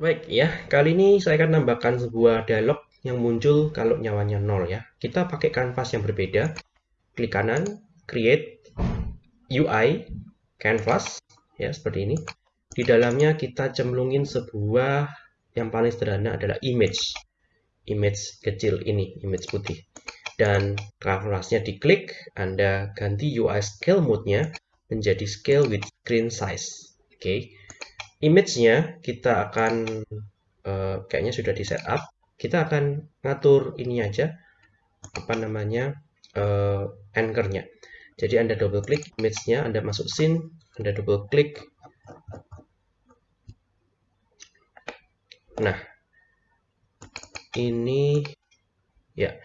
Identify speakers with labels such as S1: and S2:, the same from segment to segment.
S1: Baik ya, kali ini saya akan tambahkan sebuah dialog yang muncul kalau nyawanya 0 ya. Kita pakai kanvas yang berbeda. Klik kanan, create UI canvas ya seperti ini. Di dalamnya kita cemplungin sebuah yang paling sederhana adalah image. Image kecil ini, image putih. Dan kanvasnya diklik, Anda ganti UI scale mode-nya menjadi scale with screen size. Oke. Okay image-nya kita akan uh, kayaknya sudah di setup kita akan ngatur ini aja apa namanya uh, anchor-nya. Jadi anda double klik image-nya anda masuk scene anda double klik nah ini ya.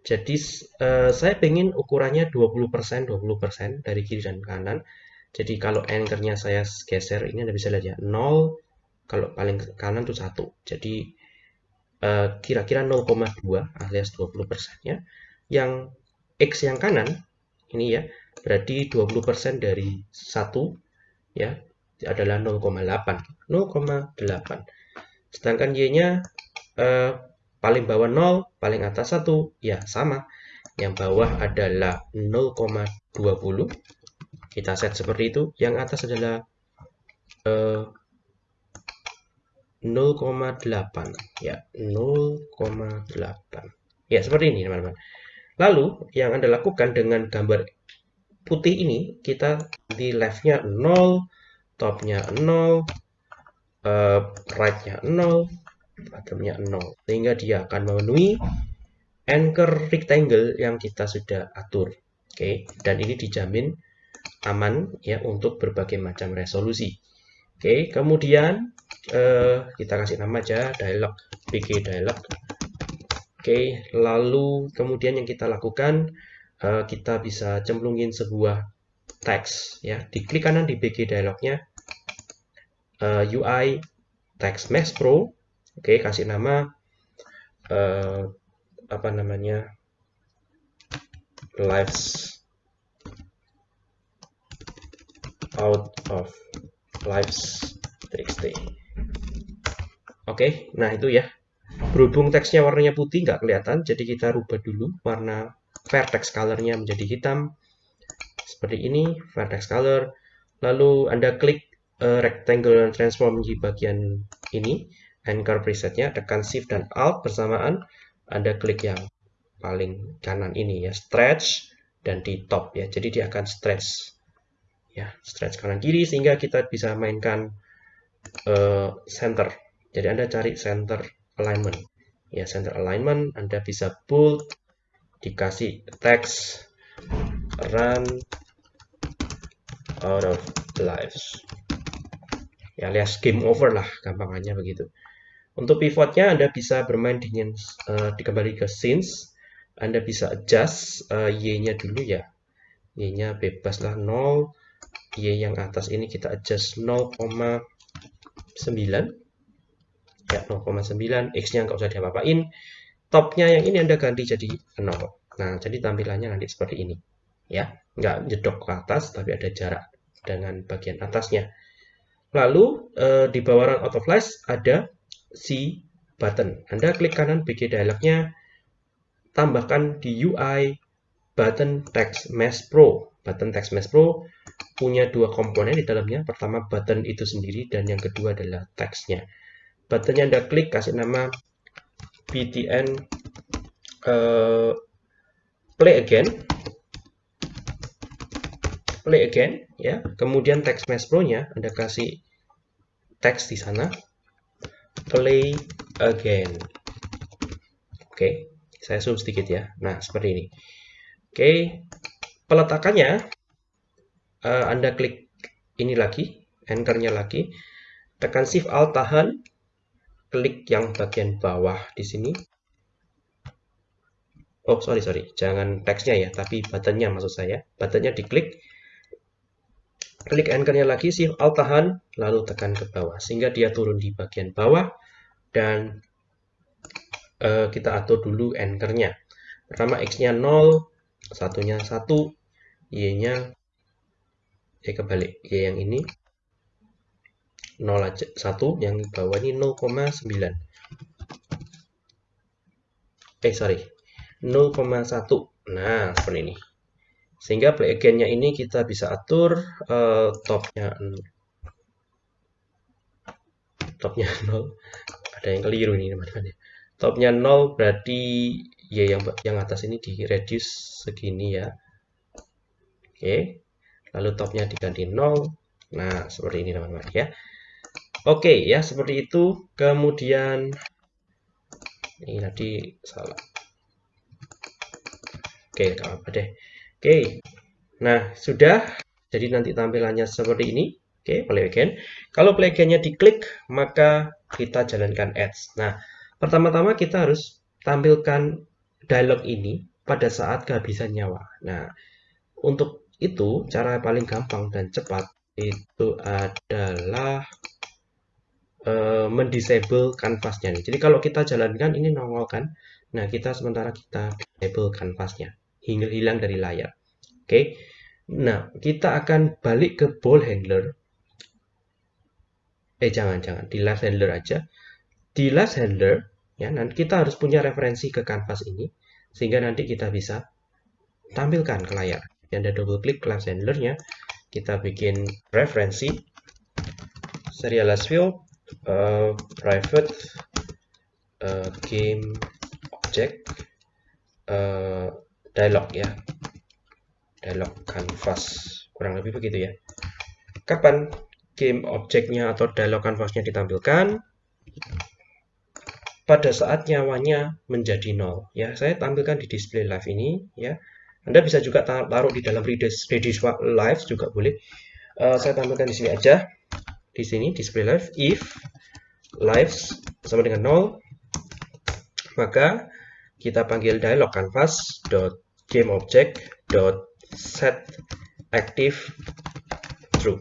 S1: Jadi uh, saya pengen ukurannya 20% 20% dari kiri dan kanan jadi kalau anchornya saya geser ini Anda bisa lihat ya 0 kalau paling kanan itu 1. Jadi eh, kira-kira uh, 0,2 alias 20% ya. Yang X yang kanan ini ya berarti 20% dari 1 ya adalah 0,8. 0,8. Sedangkan Y-nya uh, paling bawah 0, paling atas 1 ya sama. Yang bawah adalah 0,20 kita set seperti itu. Yang atas adalah eh, 0,8 ya 0,8 ya seperti ini teman-teman. Lalu yang anda lakukan dengan gambar putih ini kita di leftnya 0 topnya 0 uh, eh, rightnya 0 bottomnya 0 sehingga dia akan memenuhi anchor rectangle yang kita sudah atur. Oke okay? dan ini dijamin aman ya untuk berbagai macam resolusi. Oke, kemudian eh, kita kasih nama aja dialog PG dialog. Oke, lalu kemudian yang kita lakukan eh, kita bisa cemplungin sebuah teks ya. Diklik kanan di PG dialognya eh, UI text mesh pro. Oke, kasih nama eh, apa namanya lives out of lives txt oke okay, nah itu ya. Berhubung teksnya warnanya putih nggak kelihatan jadi kita rubah dulu warna vertex colornya menjadi hitam. Seperti ini vertex color. Lalu anda klik uh, rectangle dan transform di bagian ini. Anchor presetnya tekan shift dan alt bersamaan. Anda klik yang paling kanan ini ya stretch dan di top ya. Jadi dia akan stretch ya stretch kanan kiri sehingga kita bisa mainkan uh, center. Jadi anda cari center alignment. Ya center alignment anda bisa bold dikasih text run out of lives. Ya alias game over lah gampangannya begitu. Untuk pivotnya Anda bisa bermain dengan uh, dikembali ke scenes Anda bisa adjust uh, Y-nya dulu ya. Y-nya bebas lah 0 Y yang atas ini kita adjust 0,9 ya 0,9 X nya nggak usah diapa-apain. Topnya yang ini Anda ganti jadi 0 nah jadi tampilannya nanti seperti ini. Ya nggak jedok ke atas tapi ada jarak dengan bagian atasnya. Lalu eh, di bawah run auto flash ada si button. Anda klik kanan BG dialognya tambahkan di UI button text mesh pro Button Text Mesh Pro punya dua komponen di dalamnya. Pertama button itu sendiri dan yang kedua adalah teksnya. Buttonnya Anda klik kasih nama btn uh, play again play again ya kemudian text mesh pro nya anda kasih teks di sana play again oke okay. saya zoom sedikit ya nah seperti ini oke peletakannya uh, Anda klik ini lagi, anchornya lagi, tekan shift alt tahan, klik yang bagian bawah di sini. Oh sorry sorry, jangan teksnya ya, tapi buttonnya maksud saya. Buttonnya diklik, klik anchornya lagi, shift alt tahan, lalu tekan ke bawah sehingga dia turun di bagian bawah dan uh, kita atur dulu anchornya. Pertama x-nya 0, satunya 1, Y-nya Y kebalik. Y yang ini 0 aja. 1 yang bawah ini 0,9 eh sorry. 0,1 nah seperti ini. Sehingga play again-nya ini kita bisa atur uh, topnya topnya 0 ada yang keliru ini teman-teman. Ya topnya 0 berarti ya yang yang atas ini di reduce segini ya. Oke. Lalu topnya diganti 0 nah seperti ini teman-teman ya. Oke ya seperti itu. Kemudian ini tadi salah. Oke apa deh. Oke. Nah sudah. Jadi nanti tampilannya seperti ini. Oke play again. Kalau play again-nya diklik maka kita jalankan ads. Nah pertama-tama kita harus tampilkan dialog ini pada saat kehabisan nyawa nah untuk itu cara paling gampang dan cepat itu adalah uh, mendisable kanvasnya. Jadi kalau kita jalankan ini nongol kan. Nah, kita sementara kita disable kanvasnya. Hingga hilang dari layar. Oke. Okay. Nah, kita akan balik ke ball handler. Eh, jangan-jangan. Di left handler aja. Di left handler, ya, nanti kita harus punya referensi ke kanvas ini. Sehingga nanti kita bisa tampilkan ke layar. Yang ada double klik left handlernya. Kita bikin referensi. Serialized field uh, private uh, game object uh, dialog ya dialog canvas kurang lebih begitu ya kapan game objeknya atau dialog canvasnya ditampilkan pada saat nyawanya menjadi nol. Ya saya tampilkan di display live ini ya. Anda bisa juga taruh di dalam redis, live juga boleh. Uh, saya tampilkan di sini aja. Di sini display live. If lives sama dengan 0 maka kita panggil dialog canvas dot game object dot set active true.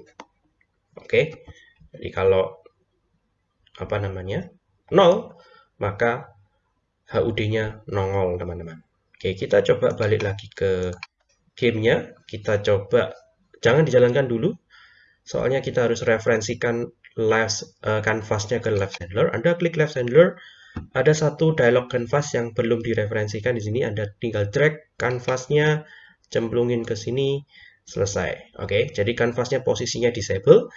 S1: Oke. Okay. jadi kalau apa namanya 0 maka HUD-nya nongol teman-teman oke kita coba balik lagi ke gamenya kita coba jangan dijalankan dulu soalnya kita harus referensikan left uh, canvasnya ke left handler. Anda klik left handler, ada satu dialog canvas yang belum direferensikan di sini. Anda tinggal drag canvasnya, cemplungin ke sini, selesai. Oke, jadi canvasnya posisinya disable.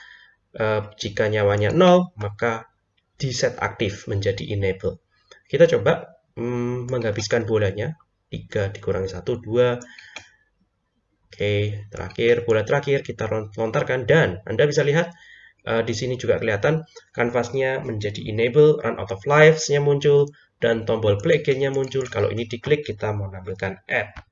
S1: Uh, jika nyawanya 0, maka di set aktif menjadi enable. Kita coba hmm, menghabiskan bolanya. 3 dikurangi 1, 2, Oke, terakhir, bola terakhir kita lontarkan dan Anda bisa lihat uh, di sini juga kelihatan kanvasnya menjadi enable, run out of lives-nya muncul, dan tombol play again-nya muncul. Kalau ini diklik, kita mau menampilkan add.